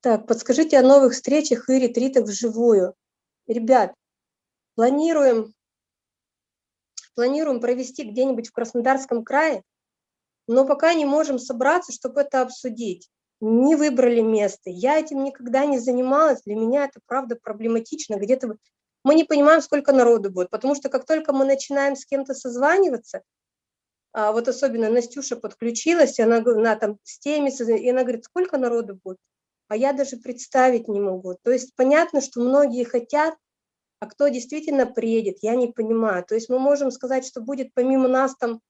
Так, подскажите о новых встречах и ретритах вживую. Ребят, планируем, планируем провести где-нибудь в Краснодарском крае, но пока не можем собраться, чтобы это обсудить. Не выбрали место. Я этим никогда не занималась. Для меня это, правда, проблематично. Где-то мы не понимаем, сколько народу будет, потому что как только мы начинаем с кем-то созваниваться, а вот особенно Настюша подключилась, она, она там с теми, и она говорит, сколько народу будет? А я даже представить не могу. То есть понятно, что многие хотят, а кто действительно приедет, я не понимаю. То есть мы можем сказать, что будет помимо нас там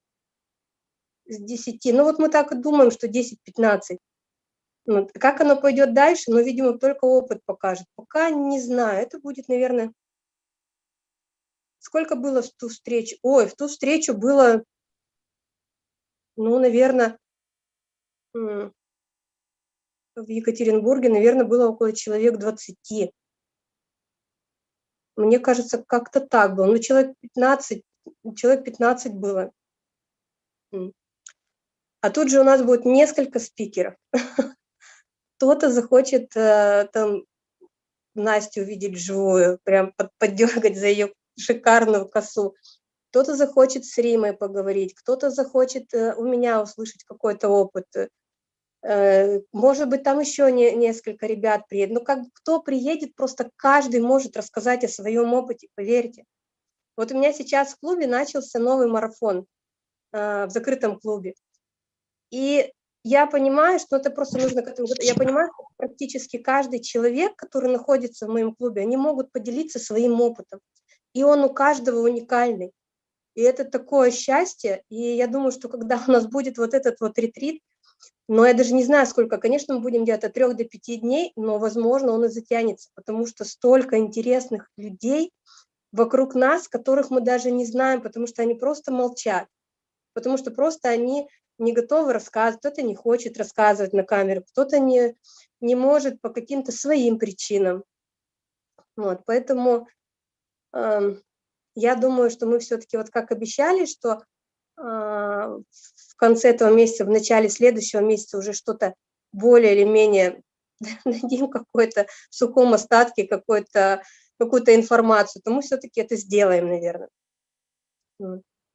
с 10, ну вот мы так и думаем, что 10-15. Вот. Как оно пойдет дальше, ну, видимо, только опыт покажет. Пока не знаю, это будет, наверное, Сколько было в ту встречу? Ой, в ту встречу было, ну, наверное, в Екатеринбурге, наверное, было около человек 20. Мне кажется, как-то так было. Ну, человек 15, человек 15 было. А тут же у нас будет несколько спикеров. Кто-то захочет э, там Настю увидеть вживую, прям поддергать за ее шикарную косу. Кто-то захочет с Римой поговорить, кто-то захочет э, у меня услышать какой-то опыт. Э, может быть, там еще не, несколько ребят приедет. Ну, как кто приедет, просто каждый может рассказать о своем опыте, поверьте. Вот у меня сейчас в клубе начался новый марафон э, в закрытом клубе. И я понимаю, что это просто нужно. Я понимаю, что практически каждый человек, который находится в моем клубе, они могут поделиться своим опытом и он у каждого уникальный. И это такое счастье, и я думаю, что когда у нас будет вот этот вот ретрит, но я даже не знаю, сколько, конечно, мы будем делать от трех до пяти дней, но, возможно, он и затянется, потому что столько интересных людей вокруг нас, которых мы даже не знаем, потому что они просто молчат, потому что просто они не готовы рассказывать, кто-то не хочет рассказывать на камеру, кто-то не, не может по каким-то своим причинам. Вот, поэтому я думаю, что мы все-таки, вот как обещали, что в конце этого месяца, в начале следующего месяца уже что-то более или менее дадим какой-то в сухом остатке какую-то какую-то информацию, то мы все-таки это сделаем, наверное.